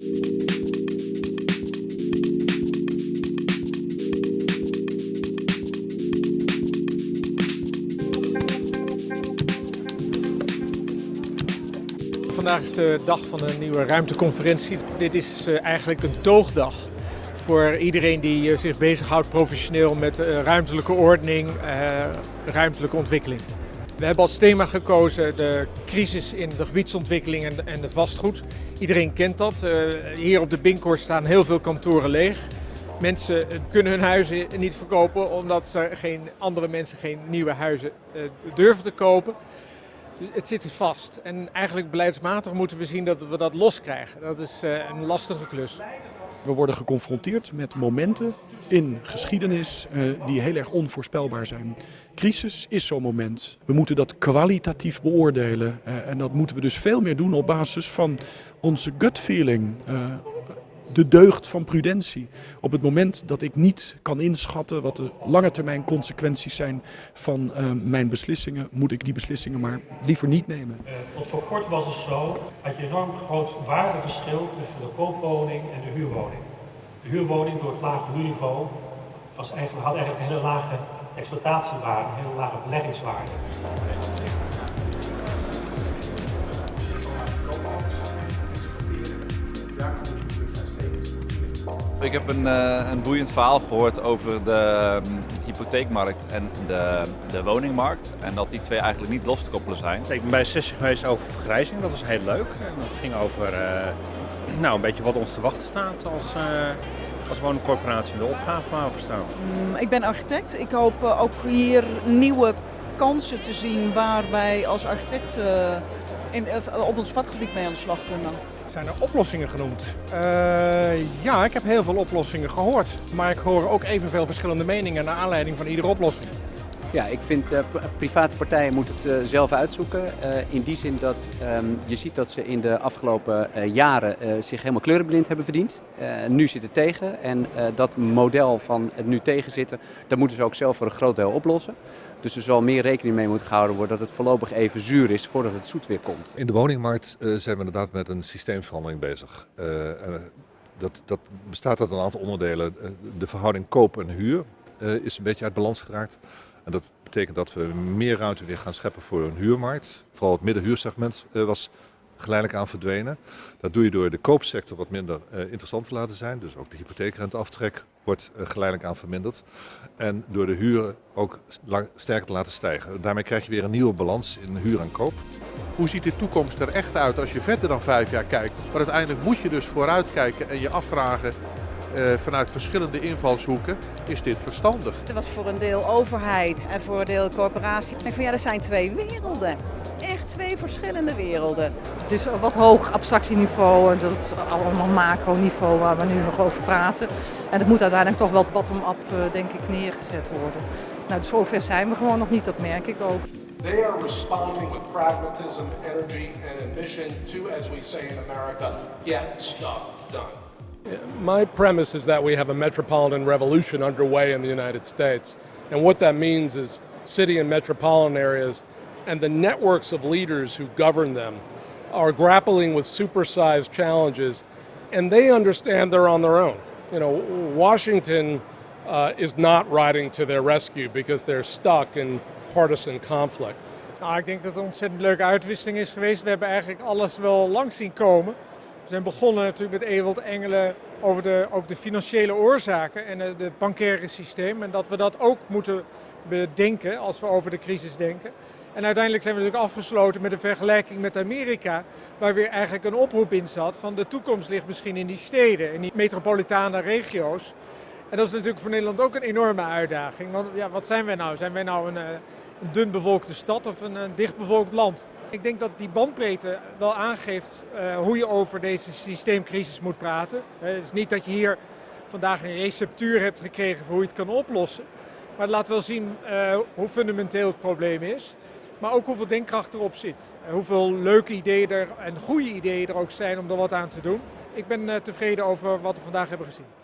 Vandaag is de dag van een nieuwe ruimteconferentie. Dit is eh, eigenlijk een toogdag voor iedereen die eh, zich bezighoudt professioneel met eh, ruimtelijke ordening, ruimtelijke ontwikkeling. We hebben als thema gekozen de crisis in de gebiedsontwikkeling en, het vastgoed. Iedereen kent dat. hier op de Binkhorst staan heel veel kantoren leeg. Mensen kunnen hun huizen niet verkopen omdat ze geen, andere mensen geen nieuwe huizen durven te kopen. Het zit vast en eigenlijk beleidsmatig moeten we zien dat we dat loskrijgen. Dat is eh, een lastige klus. We worden geconfronteerd met momenten in geschiedenis uh, die heel erg onvoorspelbaar zijn. Crisis is zo'n moment. We moeten dat kwalitatief beoordelen uh, en dat moeten we dus veel meer doen op basis van onze gut feeling. Uh, de deugd van prudentie. Op het moment dat ik niet kan inschatten wat de lange termijn consequenties zijn van uh, mijn beslissingen, moet ik die beslissingen maar liever niet nemen. Uh, tot voor kort was het zo, had je enorm groot waardeverschil tussen de koopwoning en de huurwoning. De huurwoning door het lage huurniveau was eigenlijk, had eigenlijk een hele lage exploitatiewaarde, een hele lage beleggingswaarde. Ik heb een, uh, een boeiend verhaal gehoord over de um, hypotheekmarkt en de, de, woningmarkt. En dat die twee eigenlijk niet los te koppelen zijn. Ik ben bij een sessie geweest over vergrijzing, dat was heel leuk. En dat ging over uh, nou, een beetje wat ons te wachten staat als, uh, als woningcorporatie in de opgave waar we staan. Mm, ik ben architect. Ik hoop ook hier nieuwe kansen te zien waar wij als architect in, op ons vakgebied mee aan de slag kunnen. Zijn er oplossingen genoemd? Uh, ja, ik heb heel veel oplossingen gehoord. Maar ik hoor ook evenveel verschillende meningen naar aanleiding van iedere oplossing. Ja, ik vind uh, private partijen moeten het uh, zelf uitzoeken. in die zin dat um, je ziet dat ze in de afgelopen jaren zich helemaal kleurenblind hebben verdiend. nu zit het tegen en dat model van het nu tegenzitten, dat moeten ze ook zelf voor een groot deel oplossen. Dus er zal meer rekening mee moeten gehouden worden dat het voorlopig even zuur is voordat het zoet weer komt. In de woningmarkt uh, zijn we inderdaad met een systeemverandering bezig. Uh, dat, dat, bestaat uit een aantal onderdelen. De verhouding koop en huur uh, is een beetje uit balans geraakt. En dat betekent dat we meer ruimte weer gaan scheppen voor een huurmarkt. Vooral het middenhuursegment was geleidelijk aan verdwenen. Dat doe je door de koopsector wat minder uh, interessant te laten zijn. Dus ook de hypotheekrenteaftrek wordt uh, geleidelijk aan verminderd. En door de huren ook sterker te laten stijgen. Daarmee krijg je weer een nieuwe balans in huur en koop. Hoe ziet de toekomst er echt uit als je verder dan vijf jaar kijkt? Maar uiteindelijk moet je dus vooruit kijken en je afvragen vanuit verschillende invalshoeken, is dit verstandig? Er was voor een deel overheid en voor een deel corporatie. Ik van ja, er zijn twee werelden. Echt twee verschillende werelden. Het is wat hoog abstractieniveau, dat is allemaal macroniveau waar we nu nog over praten. En het moet uiteindelijk toch wel bottom-up, uh, denk ik, neergezet worden. Nou, zover zijn we gewoon nog niet, dat merk ik ook. They are responding with pragmatism, energy and ambition to, as we say in America, get stuff done. My premise is that we have a metropolitan revolution underway in the United States. And what that means is city and metropolitan areas and the networks of leaders who govern them are grappling with supersized challenges and they understand they're on their own. You know, Washington uh, is not riding to their rescue because they're stuck in partisan conflict. Nou, ik denk dat het een ontzettend leuke uitwisseling is geweest. We hebben eigenlijk alles wel langs zien komen. Zijn begonnen natuurlijk met Ewald Engelen over de, ook de financiële oorzaken en het bankaire systeem. En dat we dat ook moeten bedenken als we over de crisis denken. En uiteindelijk zijn we natuurlijk afgesloten met een vergelijking met Amerika, waar weer eigenlijk een oproep in zat van de toekomst ligt misschien in die steden, in die metropolitane regio's. En dat is natuurlijk voor Nederland ook een enorme uitdaging. Want ja, wat zijn wij nou? Zijn wij nou een, eh, een dun stad of een, een dicht bevolkt land? Ik denk dat die bandbreedte wel aangeeft uh, hoe je over deze systeemcrisis moet praten. Het is niet dat je hier vandaag een receptuur hebt gekregen voor hoe je het kan oplossen. Maar het laat wel zien uh, hoe fundamenteel het probleem is. Maar ook hoeveel denkkracht erop zit. Hoeveel leuke ideeën er en goede ideeën er ook zijn om er wat aan te doen. Ik ben tevreden over wat we vandaag hebben gezien.